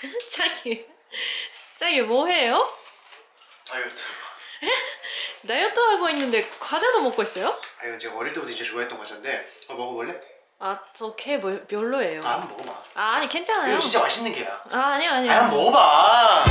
자기 자기 뭐 해요? 다이어트. 다이어트 하고 있는데 과자도 먹고 있어요? 아유 제가 어릴 때부터 진짜 좋아했던 과자인데 어, 먹어볼래? 아저개 별로예요 아 한번 먹어봐. 아 아니 괜찮아요 이거 진짜 맛있는 게야. 아 아니요 아니요 아 한번 먹어봐.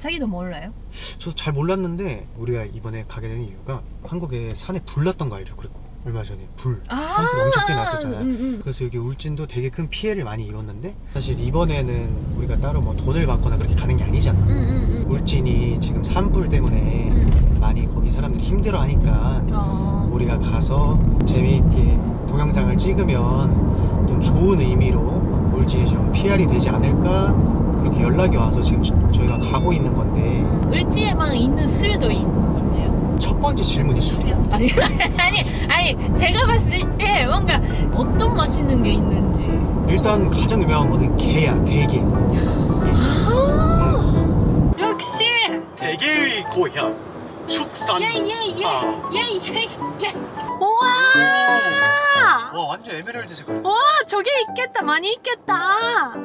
자기도 몰라요? 저도 잘 몰랐는데 우리가 이번에 가게 된 이유가 한국에 산에 불 났던 거 알죠? 그랬고 얼마 전에 불 산불 엄청 꽤 났었잖아요. 음, 음. 그래서 여기 울진도 되게 큰 피해를 많이 입었는데 사실 이번에는 우리가 따로 뭐 돈을 받거나 그렇게 가는 게 아니잖아. 음, 음, 음. 울진이 지금 산불 때문에 음. 많이 거기 사람들이 힘들어 하니까 어. 우리가 가서 재미있게 동영상을 찍으면 좀 좋은 의미로 울진이 좀 PR이 되지 않을까 그렇게 연락이 와서 지금 저- 저희가 가고 있는 건데. 을지에만 있는 술도 있, 첫 번째 질문이 술이야? 아니 아니 아니 제가 봤을 때 뭔가 어떤 맛있는 게 있는지. 일단 가장 유명한 거는 게야 대게. 아 역시. 대게의 고향 축산 예예예예예예. 아. 우와 와 완전 에메랄드 색깔 와 저게 있겠다. 많이 있겠다.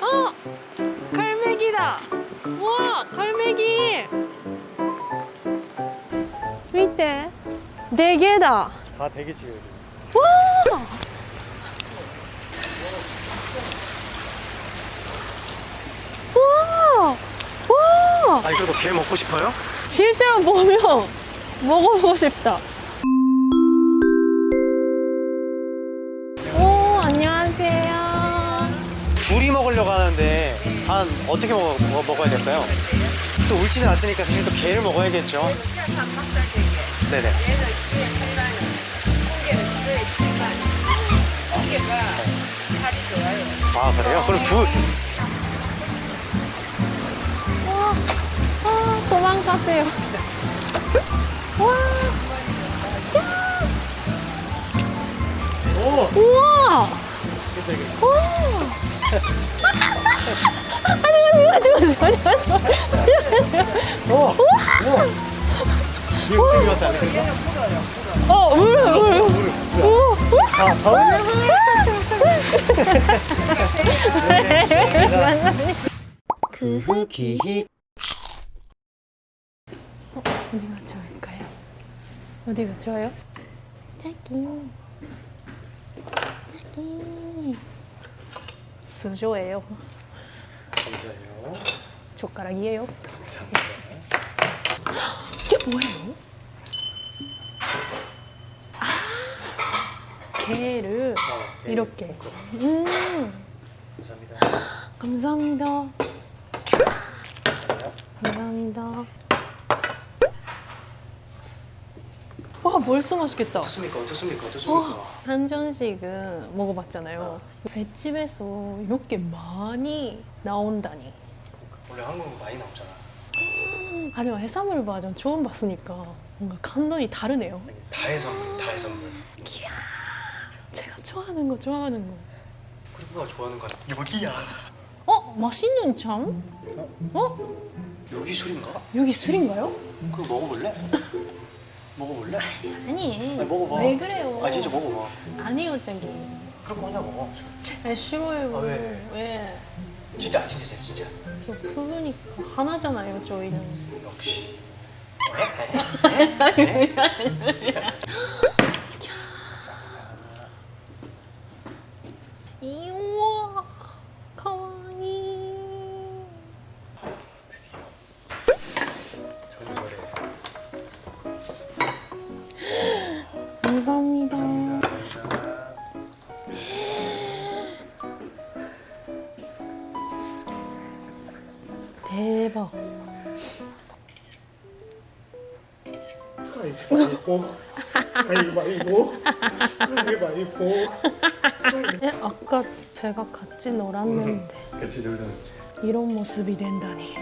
어 갈매기다. 와 갈매기. 밑에 네 개다. 다 대게지 여기 와. 와. 아니 그래도 게 먹고 싶어요? 실제로 보면 먹어보고 싶다. 오, 안녕하세요. 둘이 먹으려고 하는데 한 어떻게 먹어, 먹- 먹 어야 될까요? 또 울지는 않으니까 사실 또 게를 먹어야겠죠 네네 아 그래요? 그럼 두 아, 도망가세요. 와, 오! 우와. 와. 하지 마, 하지 마, 하지 마, 하지 마, 하지 마. 오! 우와! 이게 어떻게 갔다 어, 물, 물. 오, 아, 저는 그 후기 어디가 좋을까요? 어디가 좋아요? 자기. 자기. 수저예요. 감사해요. 젓가락이에요. 감사합니다. 이게 뭐예요? 아 게를 어, 네. 이렇게. 음. 감사합니다. 감사합니다. 감사합니다 감사합니다 와 벌써 맛있겠다 어떻습니까? 어떻습니까? 어떻습니까? 한전식은 먹어봤잖아요 횟집에서 이렇게 많이 나온다니 원래 한국은 많이 나오잖아 하지만 해산물 버전 처음 봤으니까 뭔가 감동이 다르네요 아니, 다해 선물 다해 선물 이야 제가 좋아하는 거 좋아하는 거 그리고가 좋아하는 거 여기야 어? 맛있는 참? 어? 여기 술인가? 여기 술인가요? 그럼 먹어볼래? 먹어볼래? 아니 아니, 먹어봐. 왜 그래요? 아 진짜 먹어봐 아니요 저기 그럼 먼저 먹어 술. 아, 싫어요 아, 왜? 왜? 진짜 진짜 진짜 진짜 저 푸르니까 하나잖아요 저희는 역시 어. 가위바위보 가위바위보 가위바위보 에? 아까 제가 같이 놀았는데 같이 놀던 이런 모습이 된다니.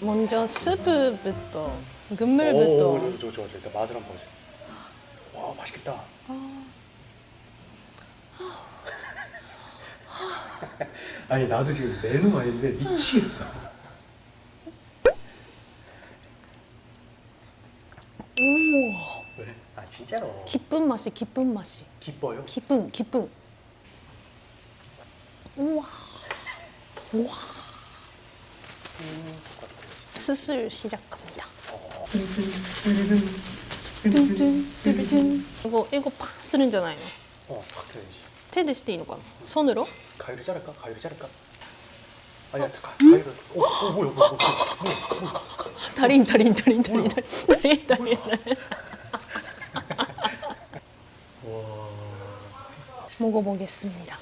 먼저 스프부터 국물부터. 오 좋아 좋아 좋아 일단 맛을 한번 보자 와 맛있겠다 아 니 나도 지금 메뉴 아닌데 미치겠어 우와. 왜? 아 진짜로 기쁜 맛이 기쁜 맛이. 기뻐요? 기쁜 기쁜. 우와. 우와. 음, 수술 시작합니다. 뚠뚠 이거 이거 팍 쓰는 잖아요. 어 박혀야지 테드 시대 이거 손으로? 가위를 자를까? 가위를 자를까? 아니야 가, 가위를 오, 오 뭐야 뭐야 뭐야 뭐야 달인 달인 달인 달인 달인 달인 달인. 와. 먹어보겠습니다.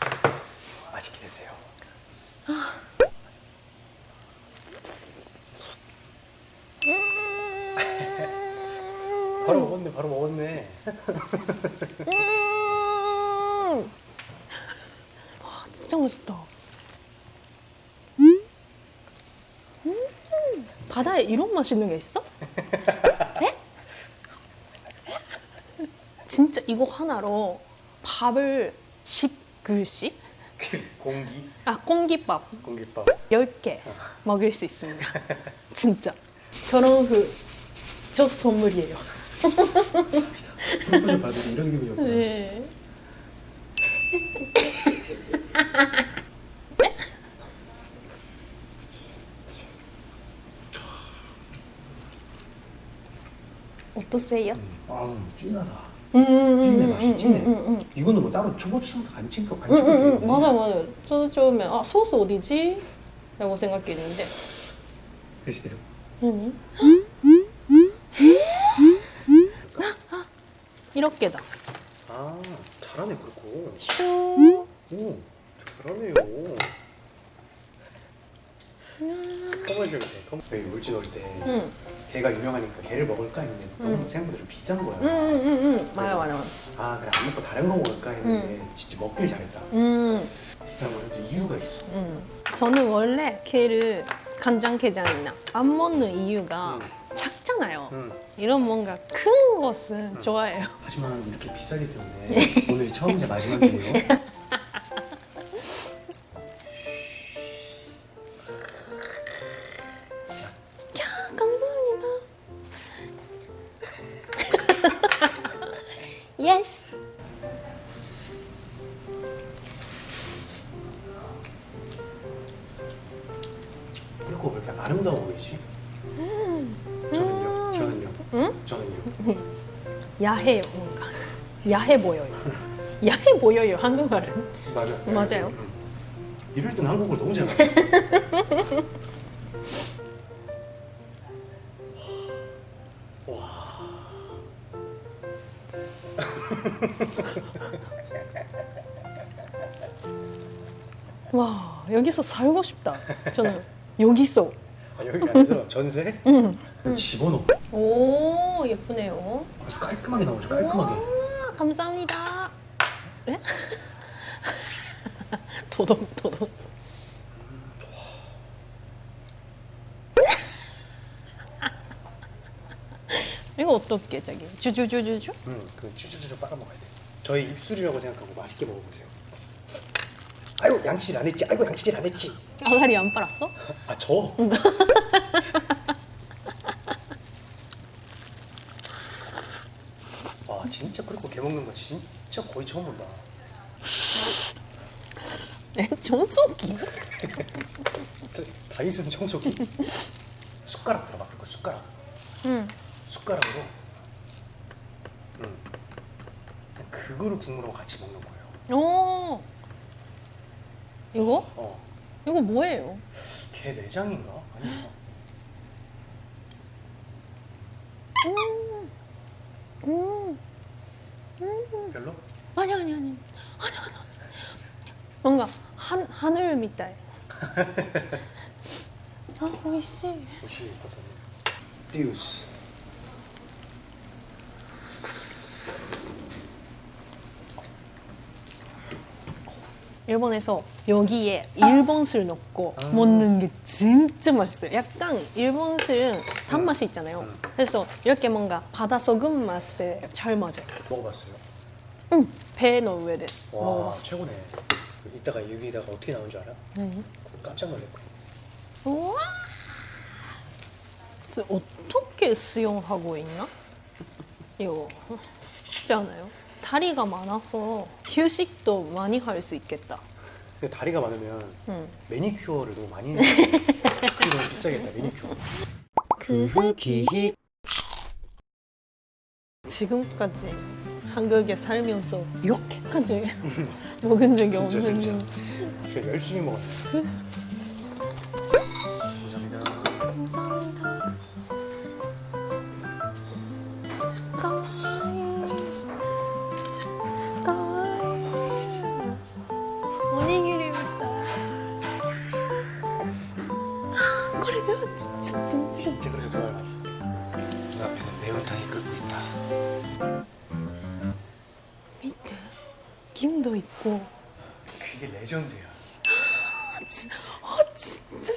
맛있게 드세요. 바로 먹었네 바로 먹었네 음! 와 진짜 맛있다. 음! 바다에 이런 맛있는 게 있어? 에? 진짜 이거 하나로 밥을 10그릇씩? 그 공기 아 공깃밥 공깃밥 10개 먹을 수 있습니다. 진짜. 결혼 후 첫 선물이에요. 받을 때 이런 기분이었구나 네. 어떠세요? 아 진하다 찐내 음, 맛이 음, 음, 음, 이거는 뭐 따로 초고추장 안 찍고 안 음, 찍고 음, 음, 맞아 맞아. 저도 처음에 아 소스 어디지? 라고 생각했는데 글씨대로 아니 이렇게다. 아 잘하네 그렇고 슈. 오 잘하네요 커머셜 때 커머- 여기 울진 올때 응. 개가 유명하니까 개를 먹을까 했는데 너무 생각보다 좀 비싼 거야 응응응응 맞아 맞아. 아 그래 안 먹고 다른 거 먹을까 했는데 진짜 먹길 잘했다 음. 비싼 거는 이유가 있어 음. 저는 원래 게를 간장게장이나 안 먹는 이유가 음. 작잖아요. 응. 이런 뭔가 큰 것은 좋아해요. 하지만 이렇게 비싸기 때문에 오늘 처음이자 마지막이에요 Yes. 그리고 왜 이렇게 아름다워 보이지? 저는요? 저는요? 응? 저는요? 야해요, 뭔가. 야해 보여요. 야해 보여요, 한국말은. 맞아 맞아요. 응. 이럴 땐 한국을 너무 잘해 와 와, 여기서 살고 싶다. 저는 여기서. 아, 여기 안에서 전세? 응. 집어넣어 오, 예쁘네요. 아주 깔끔하게 나오죠 깔끔하게 와, 감사합니다. 네? 도덕, 도덕. 이거 어떻게 저기 주주주주주? 응, 그 쭈쭈쭈쭈 빨아먹어야 돼 저희 입술이라고 생각하고 맛있게 먹어보세요 아이고 양치질 안 했지 아이고 양치질 안 했지 아가리 안 빨았어? 아 저? 와 진짜 그렇고 개 먹는 거 진짜 거의 처음 본다 네, 정수기. 다이슨 청소기 숟가락 들어봐 그리고 숟가락 응. 숟가락으로 응. 그거를 국물하고 같이 먹는 거예요 오. 이거? 어, 이거 뭐예요? 개 내장인가? 아닌가? 음. 음. 음. 별로? 아니 아니 아니. 아니 아니 아니. 뭔가 한 하늘 밑에. 아, 오이시. 옷이 띠우스 일본에서 여기에 일본 술 넣고 아. 먹는 게 진짜 맛있어요. 약간 일본 술은 단맛이 있잖아요. 음. 그래서 이렇게 뭔가 바다 소금 맛에 잘 맞아요. 먹어봤어요? 응, 배너 위에 와 먹어봤어. 최고네 이따가 여기다가 어떻게 나온 줄 알아? 네. 깜짝 놀랐고! 그래서 어떻게 수영하고 있나? 이거 쉽지 않아요? 다리가 많아서 휴식도 많이 할 수 있겠다. 근데 다리가 많으면 응. 매니큐어를 너무 많이 해야 너무 비싸겠다 매니큐어 그 흑기 지금까지 한국에 살면서 이렇게까지 먹은 적이 진짜. 제가 열심히 먹었네 감 진짜 진짜. 진짜 좋아요 눈앞에는 매운탕이 끓고 있다 밑에 김도 있고. 그게 레전드야 아, 진- 아 진짜.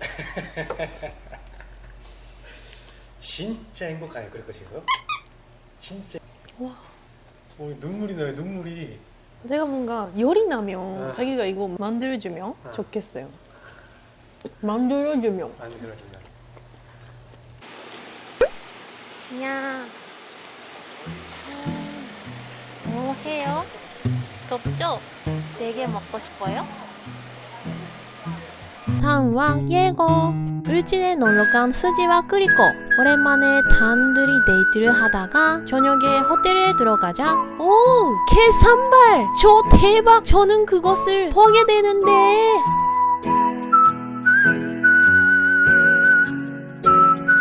진짜 행복하네 그럴 것이고요 진짜 와. 어, 눈물이 나요 눈물이 내가 뭔가 열이 나면 아. 자기가 이거 만들어주면 아. 좋겠어요. 만들어주면. 안 들어준다 야, 뭐 해요? 덥죠? 네 개 먹고 싶어요? 다음화 예고 울진에 놀러간 수지와 크리코 오랜만에 단둘이 데이트를 하다가 저녁에 호텔에 들어가자 오! 개산발! 저 대박! 저는 그것을 보게 되는데